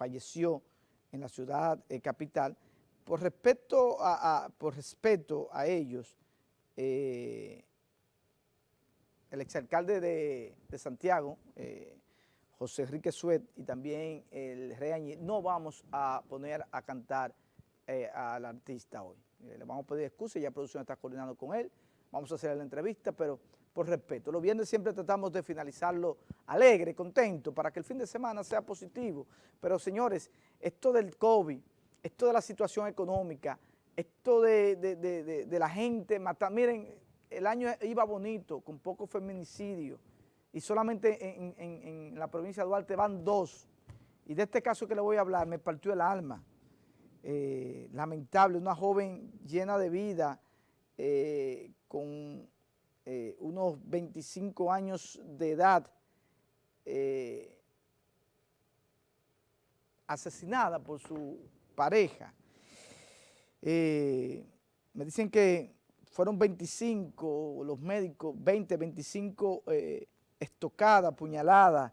falleció en la ciudad eh, capital. Por respeto a, por respeto a ellos, eh, el exalcalde de, de Santiago, eh, José Enrique Suet, y también el Rey no vamos a poner a cantar al artista hoy. le vamos a pedir excusas, ya producción está coordinando con él, vamos a hacer la entrevista, pero por respeto. Los viernes siempre tratamos de finalizarlo alegre, contento, para que el fin de semana sea positivo. Pero señores, esto del COVID, esto de la situación económica, esto de, la gente matar, miren, el año iba bonito, con poco feminicidio, y solamente en, la provincia de Duarte van dos. Y de este caso que le voy a hablar, me partió el alma. Eh, lamentable, una joven llena de vida, eh, con eh, unos 25 años de edad, eh, asesinada por su pareja. Eh, me dicen que fueron 25, los médicos, 20, 25 estocadas, puñaladas,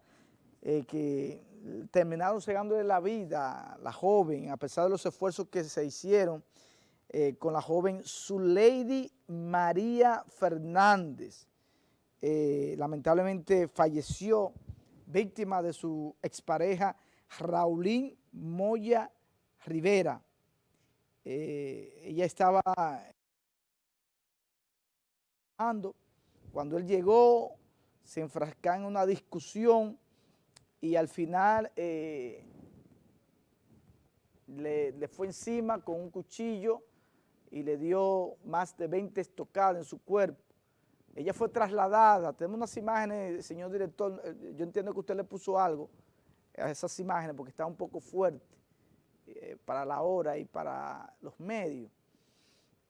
que terminaron cegándole la vida la joven, a pesar de los esfuerzos que se hicieron, eh, con la joven Zuleidi María Fernández. Eh, lamentablemente falleció víctima de su expareja Raulín Moya Rivera. Eh, ella estaba cuando él llegó, se enfrascó en una discusión y al final le, fue encima con un cuchillo y le dio más de 20 estocadas en su cuerpo. Ella fue trasladada, tenemos unas imágenes, señor director, eh, yo entiendo que usted le puso algo a esas imágenes porque está un poco fuerte eh, para la hora y para los medios.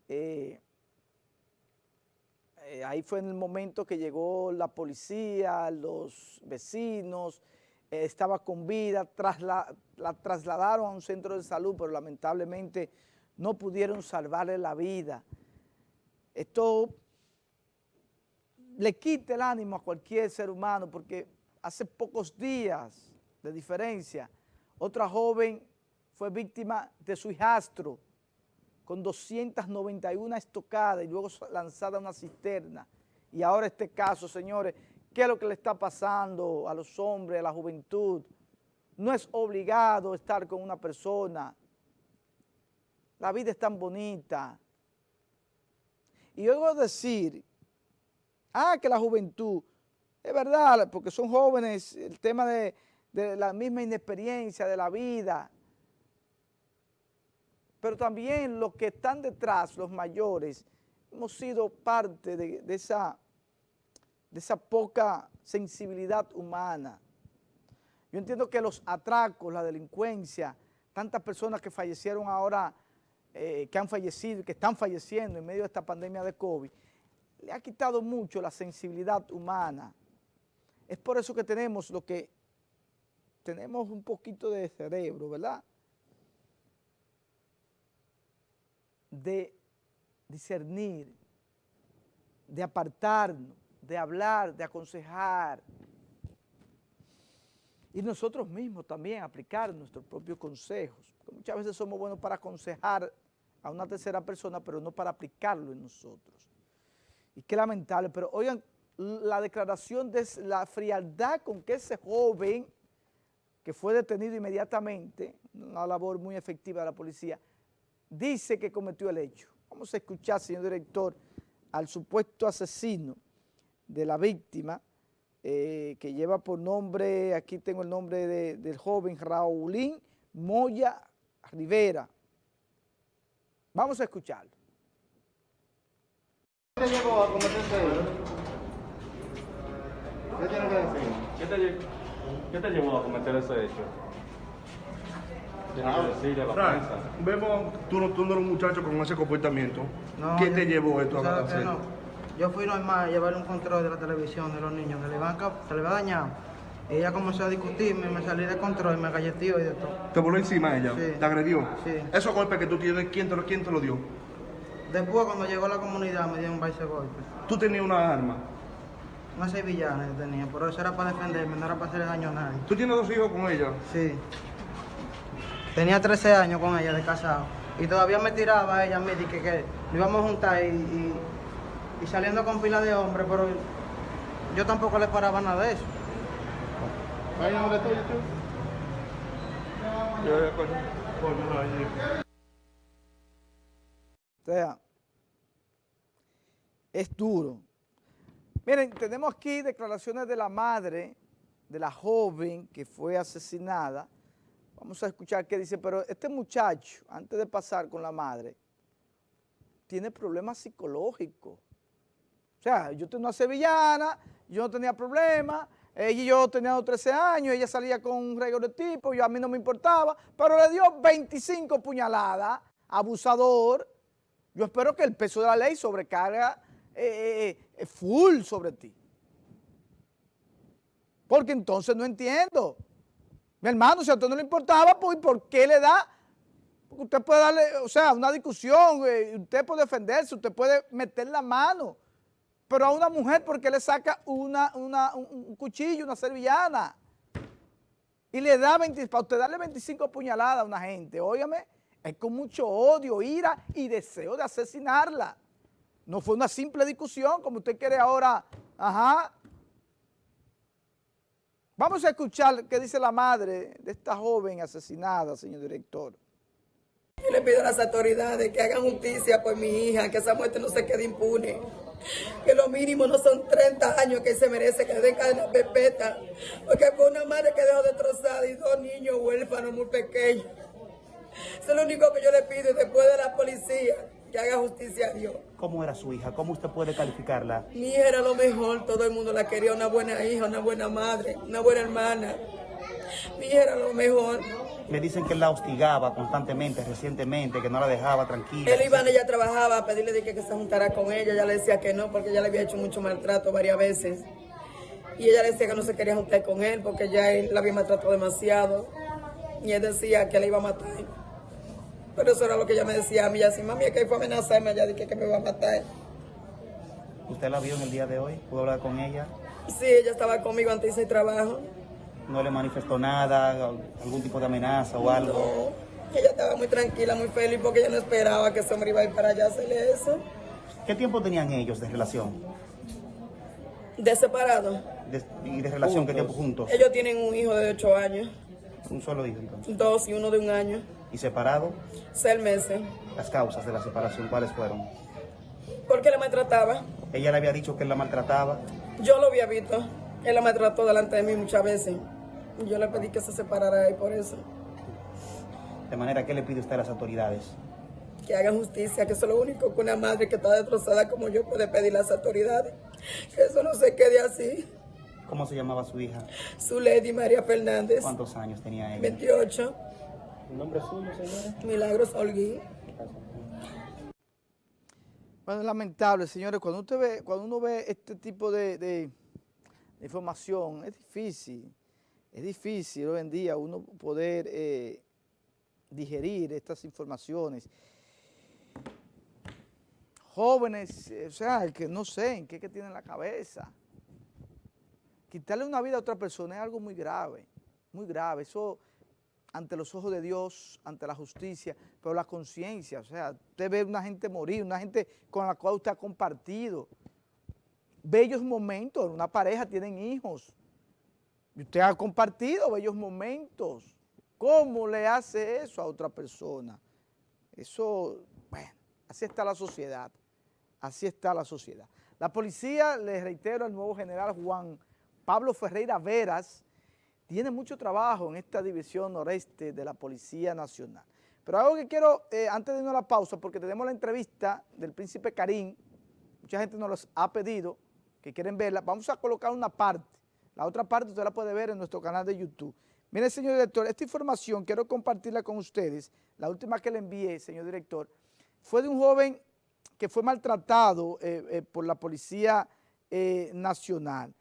Eh, ahí fue en el momento que llegó la policía, los vecinos, estaba con vida, la trasladaron a un centro de salud, pero lamentablemente no pudieron salvarle la vida. Esto le quita el ánimo a cualquier ser humano porque hace pocos días de diferencia, otra joven fue víctima de su hijastro con 291 estocadas y luego lanzada a una cisterna. Y ahora este caso, señores, ¿qué es lo que le está pasando a los hombres, a la juventud? No es obligado estar con una persona la vida es tan bonita. Y oigo decir, ah, que la juventud, es verdad, porque son jóvenes, el tema de, la misma inexperiencia de la vida, pero también los que están detrás, los mayores, hemos sido parte de, esa, de esa poca sensibilidad humana. Yo entiendo que los atracos, la delincuencia, tantas personas que fallecieron ahora eh, que han fallecido, que están falleciendo en medio de esta pandemia de COVID, le ha quitado mucho la sensibilidad humana. Es por eso que tenemos lo que, tenemos un poquito de cerebro, ¿verdad? De discernir, de apartarnos, de hablar, de aconsejar, y nosotros mismos también aplicar nuestros propios consejos. muchas veces somos buenos para aconsejar a una tercera persona, pero no para aplicarlo en nosotros. Y qué lamentable, pero oigan, la declaración de la frialdad con que ese joven, que fue detenido inmediatamente, una labor muy efectiva de la policía, dice que cometió el hecho. Vamos a escuchar, señor director, al supuesto asesino de la víctima, eh, que lleva por nombre, aquí tengo el nombre del joven Raulín Moya Rivera, Vamos a escucharlo. ¿Qué te llevó a cometer ese hecho? ¿Qué tiene que decir? ¿Qué te, ¿Qué te llevó a cometer ese hecho? Ah, la. Vemos, tú no, tú no eres un muchacho con ese comportamiento. ¿Qué te llevó esto a hacer? No. Yo fui normal a llevar un control de la televisión de los niños, que le van a, se le va a dañar. Ella comenzó a discutirme, me salí de control, me galleteó y de todo. ¿Te voló encima ella? Sí. ¿Te agredió? Sí. ¿Esos golpes que tú tienes, quién te, lo, quién te lo dio? Después, cuando llegó a la comunidad, me dio un baile golpe. ¿Tú tenías una arma? Una sevillana yo tenía, pero eso era para defenderme, no era para hacerle daño a nadie. ¿Tú tienes dos hijos con ella? Sí. Tenía 13 años con ella de casado. Y todavía me tiraba ella a mí, que, que nos íbamos a juntar y, y, y saliendo con pila de hombres, pero yo tampoco le paraba nada de eso. O sea, es duro. Miren, tenemos aquí declaraciones de la madre de la joven que fue asesinada. Vamos a escuchar qué dice, pero este muchacho, antes de pasar con la madre, tiene problemas psicológicos. O sea, yo tengo una sevillana, yo no tenía problemas, ella y yo teníamos 13 años, ella salía con un regalo de tipo, yo a mí no me importaba, pero le dio 25 puñaladas, abusador. Yo espero que el peso de la ley sobrecarga eh, eh, eh, full sobre ti. Porque entonces no entiendo. Mi hermano, si a usted no le importaba, pues ¿por qué le da? Porque usted puede darle, o sea, una discusión, usted puede defenderse, usted puede meter la mano. Pero a una mujer, ¿por qué le saca una, un cuchillo, una servillana? Y le da 20, para usted darle 25 puñaladas a una gente, óyame, es con mucho odio, ira y deseo de asesinarla. No fue una simple discusión, como usted quiere ahora, ajá. Vamos a escuchar qué dice la madre de esta joven asesinada, señor director. Yo le pido a las autoridades que hagan justicia por mi hija, que esa muerte no se quede impune. Que lo mínimo no son 30 años que se merece que den cadena perpetua. Porque fue una madre que dejó destrozada y dos niños huérfanos muy pequeños. Eso es lo único que yo le pido después de la policía que haga justicia a Dios. ¿Cómo era su hija? ¿Cómo usted puede calificarla? Mi hija era lo mejor, todo el mundo la quería, una buena hija, una buena madre, una buena hermana. Mi hija era lo mejor. Me dicen que él la hostigaba constantemente, recientemente, que no la dejaba tranquila. Él iba, ella trabajaba a pedirle de que, que se juntara con ella, ella le decía que no, porque ella le había hecho mucho maltrato varias veces. Y ella le decía que no se quería juntar con él, porque ya él la había maltratado demasiado. Y él decía que le iba a matar. Pero eso era lo que ella me decía a mí, así, mami, es que fue a amenazarme allá, dije que me iba a matar. ¿Usted la vio en el día de hoy? ¿Pudo hablar con ella? Sí, ella estaba conmigo antes de trabajo. ¿No le manifestó nada, algún tipo de amenaza o algo? No, ella estaba muy tranquila, muy feliz, porque ella no esperaba que ese hombre iba a ir para allá a hacerle eso. ¿Qué tiempo tenían ellos de relación? De separado. ¿Y de relación qué tiempo juntos? Ellos tienen un hijo de 8 años. ¿Un solo hijo entonces? Dos y uno de un año. ¿Y separado? Seis meses. ¿Las causas de la separación cuáles fueron? Porque la maltrataba. ¿Ella le había dicho que él la maltrataba? Yo lo había visto. Él la maltrató delante de mí muchas veces. Yo le pedí que se separara y por eso. De manera, ¿qué le pide usted a las autoridades? Que hagan justicia, que eso es lo único que una madre que está destrozada como yo puede pedir a las autoridades. Que eso no se quede así. ¿Cómo se llamaba su hija? Su Lady María Fernández. ¿Cuántos años tenía ella? 28. ¿El nombre suyo, señora? Milagros Holguín. Bueno, es lamentable, señores, cuando, usted ve, cuando uno ve este tipo de, de, de información, es difícil, es difícil hoy en día uno poder eh, digerir estas informaciones. Jóvenes, o sea, que no sé en qué que tienen la cabeza. Quitarle una vida a otra persona es algo muy grave, muy grave. Eso ante los ojos de Dios, ante la justicia, pero la conciencia, o sea, usted ve una gente morir, una gente con la cual usted ha compartido bellos momentos, una pareja tienen hijos, usted ha compartido bellos momentos. ¿Cómo le hace eso a otra persona? Eso, bueno, así está la sociedad, así está la sociedad. La policía, le reitero al nuevo general Juan Pablo Ferreira Veras, tiene mucho trabajo en esta división noreste de la Policía Nacional. Pero algo que quiero, eh, antes de irnos a la pausa, porque tenemos la entrevista del príncipe Karim, mucha gente nos los ha pedido, que quieren verla, vamos a colocar una parte, la otra parte usted la puede ver en nuestro canal de YouTube. Mire, señor director, esta información quiero compartirla con ustedes, la última que le envié, señor director, fue de un joven que fue maltratado eh, eh, por la Policía Nacional.